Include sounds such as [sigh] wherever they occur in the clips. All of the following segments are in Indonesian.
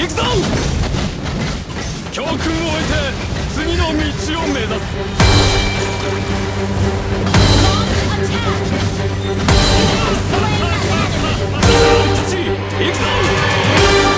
行くぞ!教訓を終えて次の道を目指す。行くぞ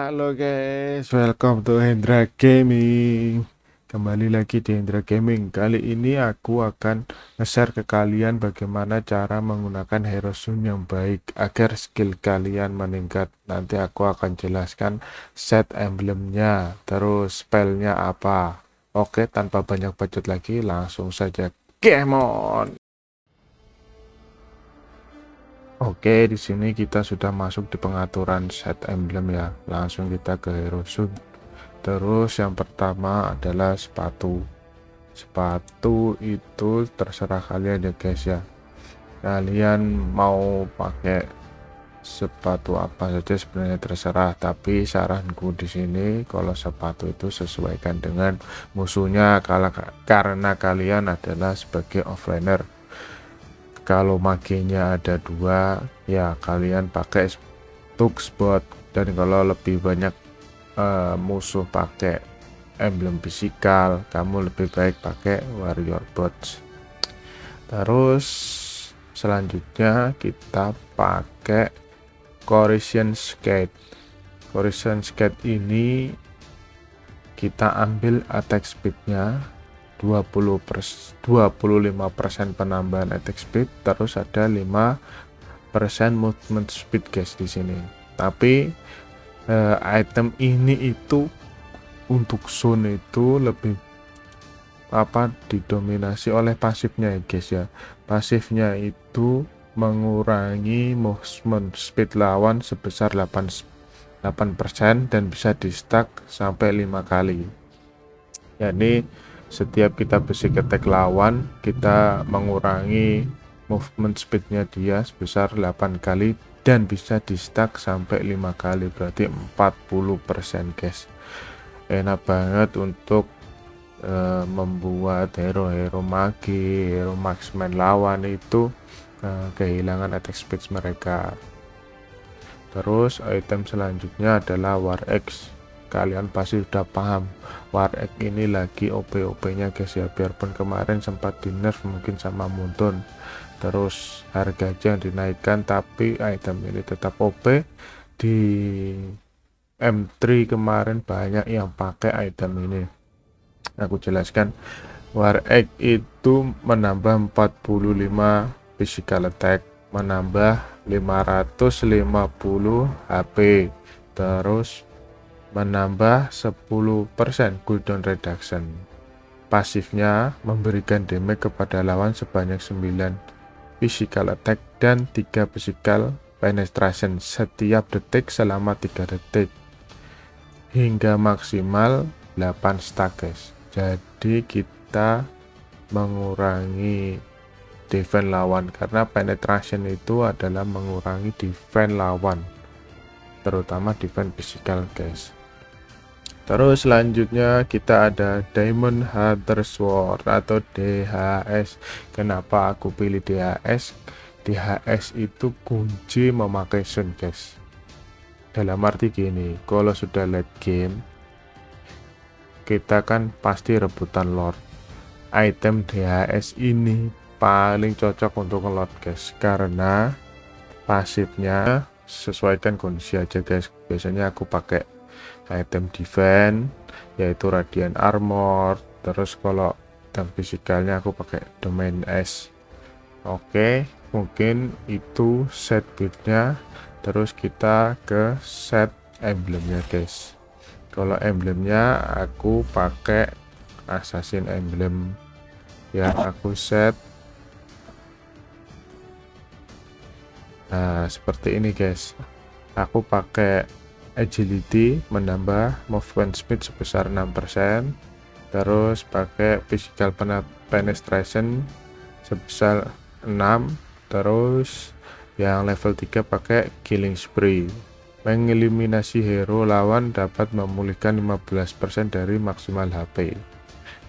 Halo guys, welcome to Hendra Gaming. Kembali lagi di Hendra Gaming. Kali ini aku akan nge-share ke kalian bagaimana cara menggunakan Hero Sun yang baik agar skill kalian meningkat. Nanti aku akan jelaskan set emblemnya, terus spellnya apa. Oke, tanpa banyak bacot lagi, langsung saja game on. Oke, di sini kita sudah masuk di pengaturan set emblem ya. Langsung kita ke Hero Sun. Terus yang pertama adalah sepatu. Sepatu itu terserah kalian ya guys ya. Kalian mau pakai sepatu apa saja sebenarnya terserah, tapi saranku di sini kalau sepatu itu sesuaikan dengan musuhnya karena kalian adalah sebagai offlaner kalau maginya ada dua ya kalian pakai Tuxbot dan kalau lebih banyak eh, musuh pakai emblem fisikal kamu lebih baik pakai warrior bots terus selanjutnya kita pakai Corrosion Skate. Corrosion Skate ini kita ambil attack speednya 20 pers 25% penambahan attack speed terus ada 5% movement speed guys di sini. Tapi eh, item ini itu untuk zone itu lebih apa didominasi oleh pasifnya ya guys ya. Pasifnya itu mengurangi movement speed lawan sebesar 8 8% dan bisa di stack sampai 5 kali. Yakni setiap kita attack lawan kita mengurangi movement speednya dia sebesar 8 kali dan bisa di stack sampai 5 kali berarti 40% guys. Enak banget untuk eh, membuat hero-hero magi hero marksman lawan itu eh, kehilangan attack speed mereka. Terus item selanjutnya adalah war X kalian pasti sudah paham. War X ini lagi OP-OP nya guys ya. Biarpun kemarin sempat di nerf mungkin sama Muntun terus harga aja yang dinaikkan tapi item ini tetap OP di M3 kemarin banyak yang pakai item ini. Aku jelaskan war X itu menambah 45 physical attack menambah 550 HP terus menambah 10% cooldown reduction. Pasifnya memberikan damage kepada lawan sebanyak 9 physical attack dan 3 physical penetration setiap detik selama 3 detik hingga maksimal 8 stack guys jadi kita mengurangi defense lawan karena penetration itu adalah mengurangi defense lawan terutama defense physical guys terus selanjutnya kita ada Diamond Hunter Sword atau DHS kenapa aku pilih DHS DHS itu kunci memakai Sun guys. Dalam arti gini kalau sudah late game kita kan pasti rebutan Lord. Item DHS ini paling cocok untuk ngelot guys karena pasifnya sesuaikan kondisi aja guys. Biasanya aku pakai item defense yaitu radiant armor terus kalau item fisikalnya aku pakai domain S. Oke mungkin itu set buildnya. Terus kita ke set emblemnya guys. Kalau emblemnya aku pakai assassin emblem. Ya aku set. Nah, seperti ini guys. Aku pakai agility menambah movement speed sebesar 6%. Terus pakai physical penetration sebesar 6. Terus yang level 3 pakai killing spree. Mengeliminasi hero lawan dapat memulihkan 15% dari maksimal HP.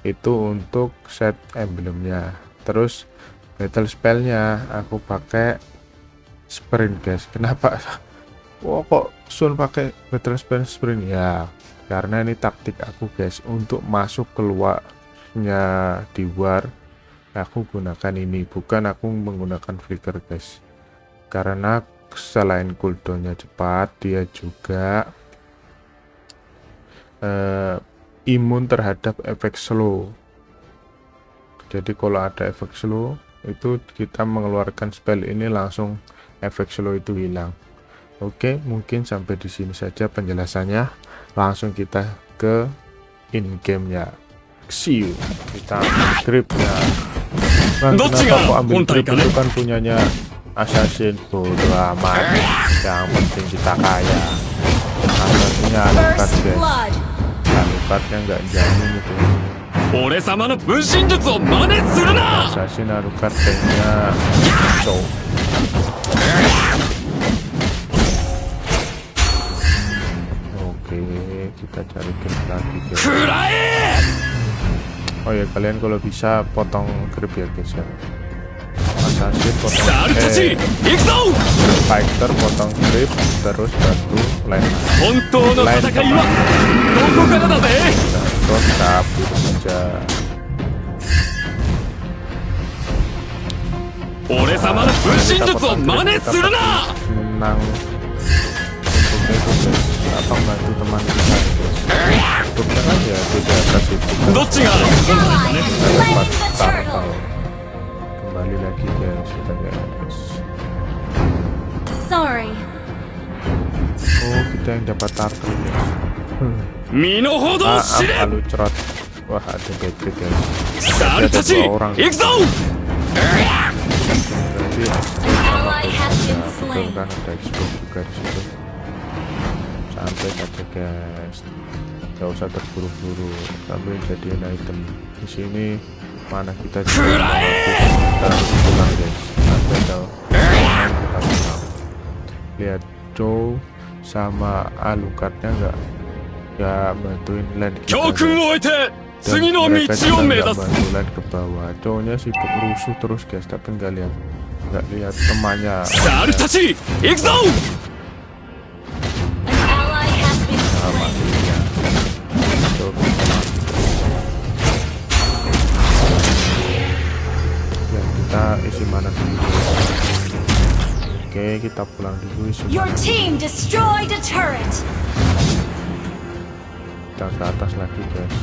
Itu untuk set emblemnya. Terus battle spellnya aku pakai sprint guys kenapa Wah kok Sun pakai spell sprint ya karena ini taktik aku guys. Untuk masuk keluarnya di war aku gunakan ini. Bukan aku menggunakan flicker guys. Karena selain cooldownnya cepat dia juga eh, imun terhadap efek slow. Jadi kalau ada efek slow itu kita mengeluarkan spell ini langsung efek slow itu hilang Oke mungkin sampai di sini saja penjelasannya. Langsung kita ke in gamenya see you. Kita ambil nah, kenapa aku ambil trip itu kan punyanya assassin bodo amat yang penting kita kaya. Asalnya alukat guys. alukatnya nggak jamin itu. Assassin alukat kayaknya so. kita cari grip lagi guys. 食らえ Oh ya, kalian kalau bisa potong grip ya guys ya. Assassin potong ザルたち eh, 行くぞ fighter potong grip terus batu lain 本当の戦いはどこからだぜ terus kabur aja 俺様の分身術を真似するな atau bantu teman kita? Itu. Aja tidak kasih kita kembali lagi ke kita ya sorry. Oh kita yang dapat turtle ya. Maaf lalu cerot. Wah ada gadget ya. Ada dua orang. Berarti turtle kan ada explode juga di sampai saja guys nggak usah terburu-buru. Sampai jadiin item. Di sini mana kita kita pulang guys. Sampai lihat Joe sama Alucardnya nggak? Nggak bantuin land kita. Dan mereka ke bawah. Cowoknya sibuk rusuh terus guys. Tapi nggak lihat. Nggak lihat temannya. kita pulang dulu Your team destroyed a turret. Kita ke atas lagi guys.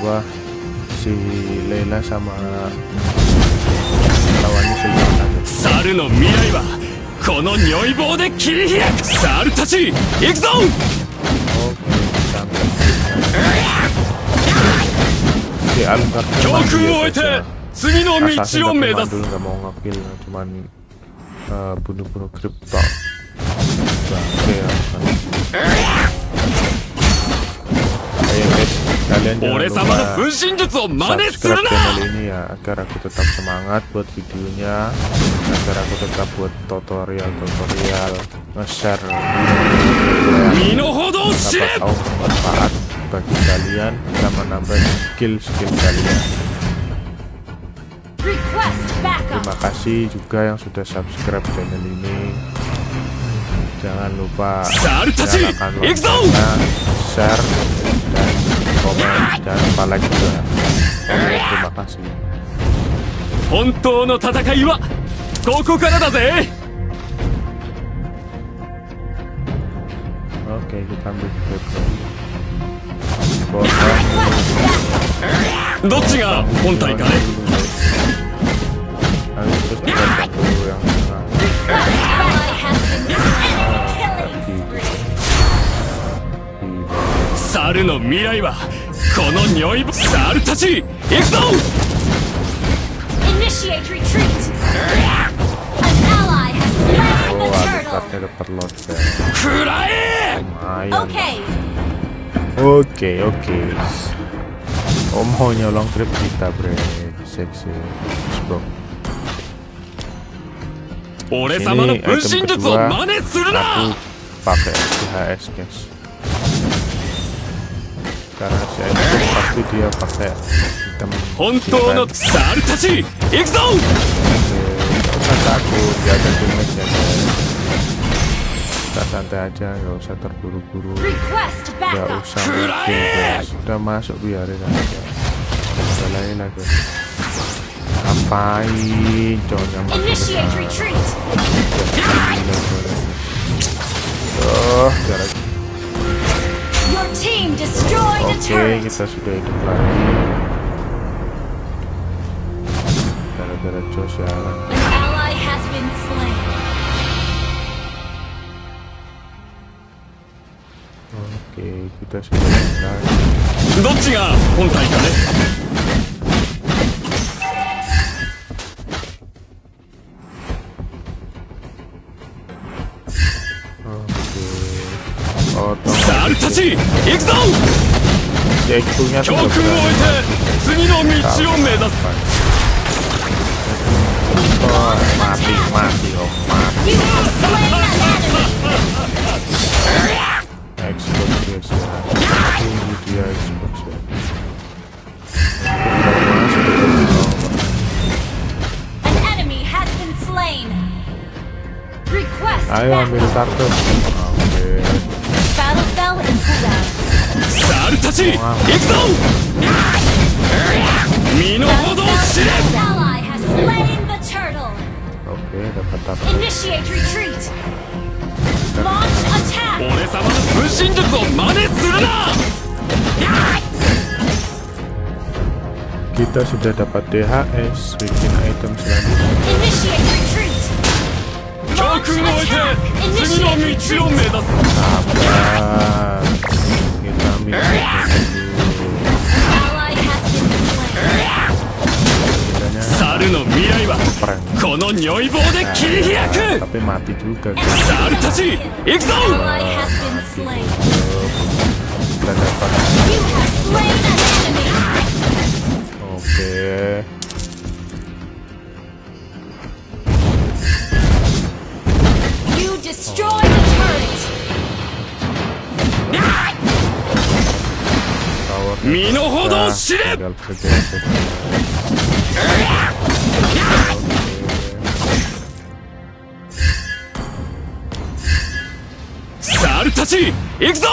Bawah si Lena sama lawannya Saru no mirai wa kono de. Saru tachi, 教訓を得て次の道を目指す nggak mau ngekill cuman eh, bunuh-bunuh grip tok oke ya Ayo guys, kalian 俺 jangan 様の lupa 分身術を真似する subscribe channel ini ya agar aku tetap semangat buat videonya agar aku tetap buat tutorial-tutorial nge-share video 身の程を知 siapa れ tahu bermanfaat bagi kalian bisa menambah skill-skill kalian Request backup. terima kasih juga yang sudah subscribe channel ini jangan lupa 猿たち nyalakan 行くぞ loncengnya share dan komen jangan lupa like juga oke terima kasih 本当の戦いはここからだぜ oke kita ambil grab lagi Bottom どっちが本体かいサルの未来はこの匂いぼサルたちいくぞ！Oke, oke. Om mau nyolong trip kita, bre. Seksi, bro. Ini item kedua, aku pakai SHS, guys. Karena saya pasti dia pakai item. Hontou no tachi, ikuzou! Oke, takut, dia ada damage ya, guys. Kita santai aja, gak usah terburu-buru. request Gak backup. usah mikir guys. Udah masuk biarin aja. Udah lain guys. Ngapain. Gila, gila. Oh, a Oke, turret. kita sudah hidup lagi. Gara-gara Josh ya. An ally has been slain. け下手しかない。どっちが本体かね。サルたち行くぞ！教訓を得て次の道を目指す。マーティマーティマーティ ally has slain the turtle. Oke, dapat apa? Initiate retreat. Launch attack. 俺様の分身術を真似するな Kita sudah dapat DHS, bikin item selanjutnya. Initiate retreat. 空を置いて次の道を目指すあーゆがみ猿の未来はこの如意棒で切り開く猿たち行くぞ Okay. Destroy the turret! 身の程を知れ猿たち行くぞ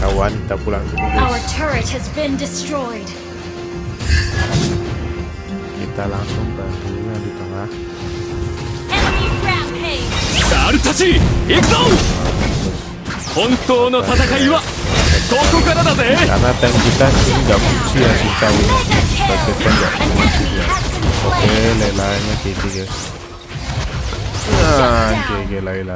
kawan kita pulang. Kita langsung bantunya di tengah. Karena tank kita ini nggak fungsi ya si cawin sebagai tank nggak ya. oke lelanya ah, GG guys nah GG lelanya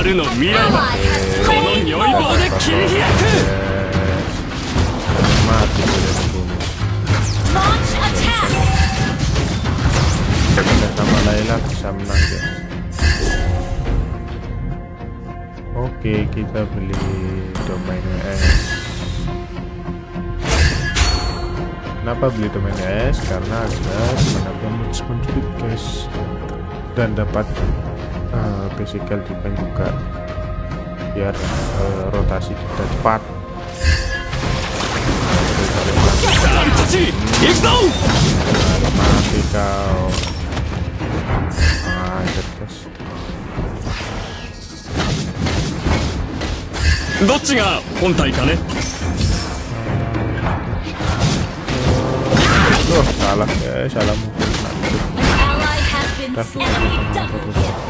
猿の未来は Ally has この slain 如意棒で Lord. 切り開く Mati sudah dibunuh. Launch attack. Kita sama Laila bisa menang guys. Oke, kita beli domain WS. kenapa beli domain guys karena ada menambah menculik guys dan dapat uh, physical defense juga biar uh, rotasi kita cepat さあ俺たち行くぞ mati kau Anjir guys どっちが本体かね Duh, salah guys, salah mungkin An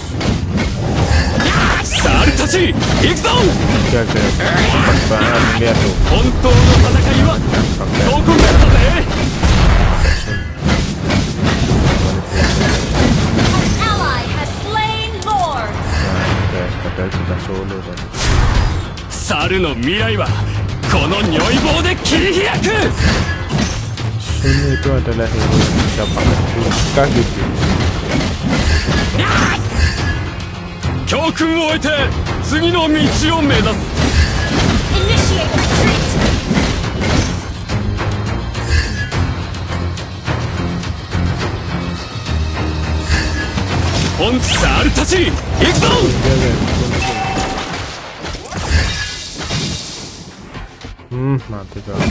猿たち行くぞ本当の戦いはどこからだぜ猿の未来はこの如意棒で切り開く Sun itu adalah hero yang bisa pakai buka gitu 教訓を終えて次の道を目指す。本サルたち行くぞ！うん待ってた。くら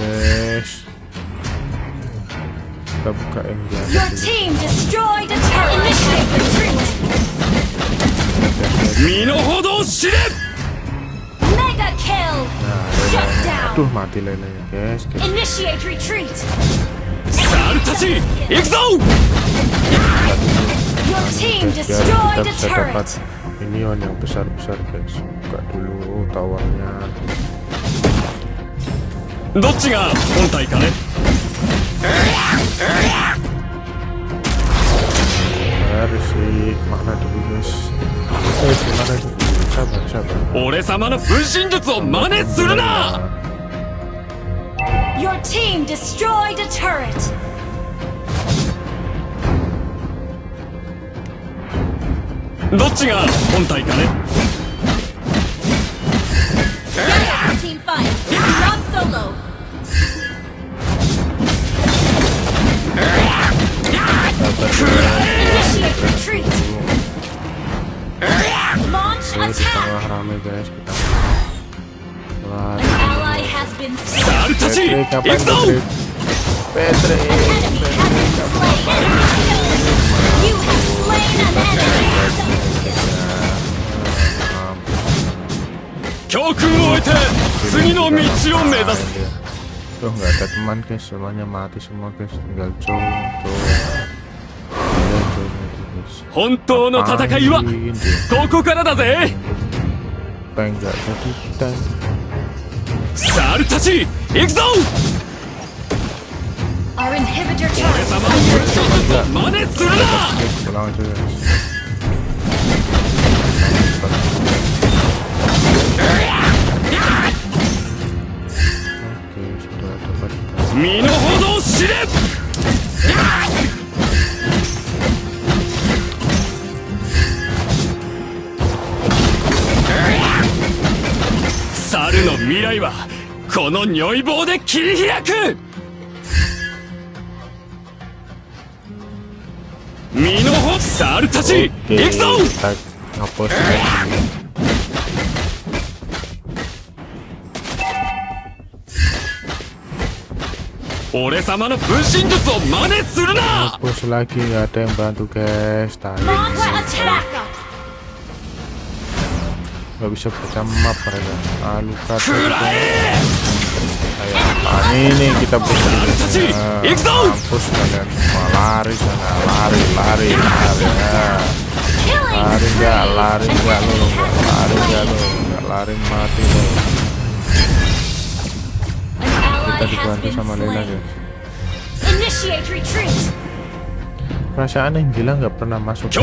え！身の程を知れ Mega kill. Nah, Shut lelanya. Aduh, down. mati lelanya guys. guys. Initiate retreat. 猿たち行くぞ Your team Guys, biar destroyed kita a bisa dapat turret. minion yang besar-besar guys. Buka dulu towernya. どっちが本体かね Harus sih mana dulu guys. Eh, gimana dulu? Sabar, sabar. 俺様の分身術を真似するな Your team destroyed a turret. どっちが本体かね Your team fight. Not solo. Initiate retreat. Launch Oke, di attack. tengah rame guys kita. Wah, An ally has been slain. 猿たち Patrick, 行 ngapain くぞ Patrick? Patrick, Enemy has been slain. You have slain an enemy. 教訓を終えて次の道を目指す Tuh nggak ada teman guys, semuanya mati semua guys, tinggal Joe, Joe. 本当の戦いはここからだぜ。サルたち行くぞ。この如意棒で切り開く。身様の分身術を真似するな！Gak bisa baca map mereka. Alucard. Nah, ah, ini kita berhenti Nah, mampus kalian. Nah, lari sana, lari, lari, lari. ya Lari enggak, lari enggak lu, lari enggak lu, enggak lari mati lo Kita dibantu sama Lena ya. aja. Initiate retreat perasaan yang gila nggak pernah masuk ke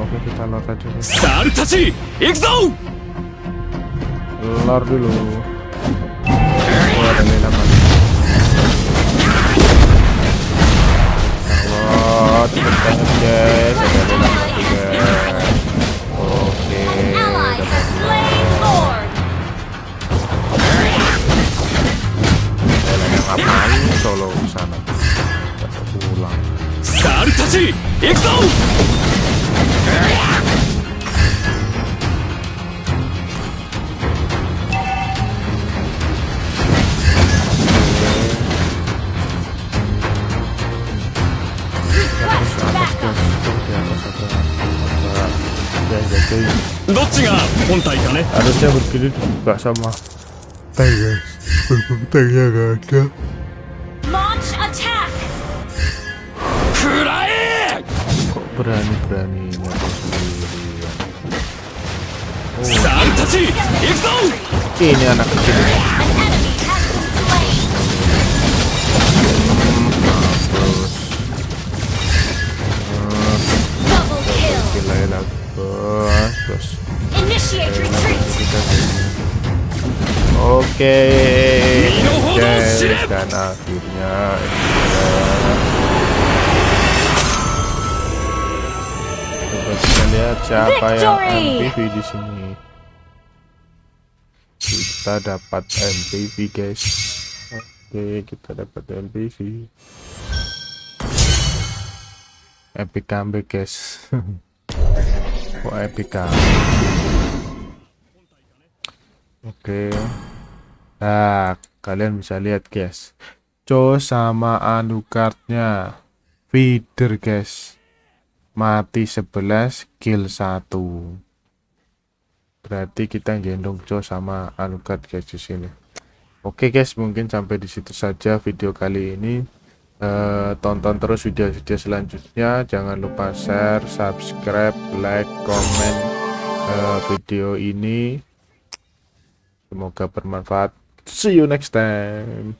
Oke kita lor aja Lor dulu. gini dibuka sama tank guys. Tanknya gak ada. Kok berani berani nyatu sendiri ya? oh. ini anak kecil Gila ya, bos oke. Shirep. dan akhirnya kita lihat siapa yang. MPV di sini. Kita dapat MPV guys. Oke kita dapat MPV epic comeback guys. [laughs] Oh epic comeback Oke. Nah, kalian bisa lihat guys. Co sama Anucardnya feeder guys. Mati 11, kill 1. Berarti kita gendong Co sama Alucard guys di sini. Oke guys, mungkin sampai di situ saja video kali ini. Eh, tonton terus video-video selanjutnya. Jangan lupa share, subscribe, like, comment eh, video ini. Semoga bermanfaat. See you next time.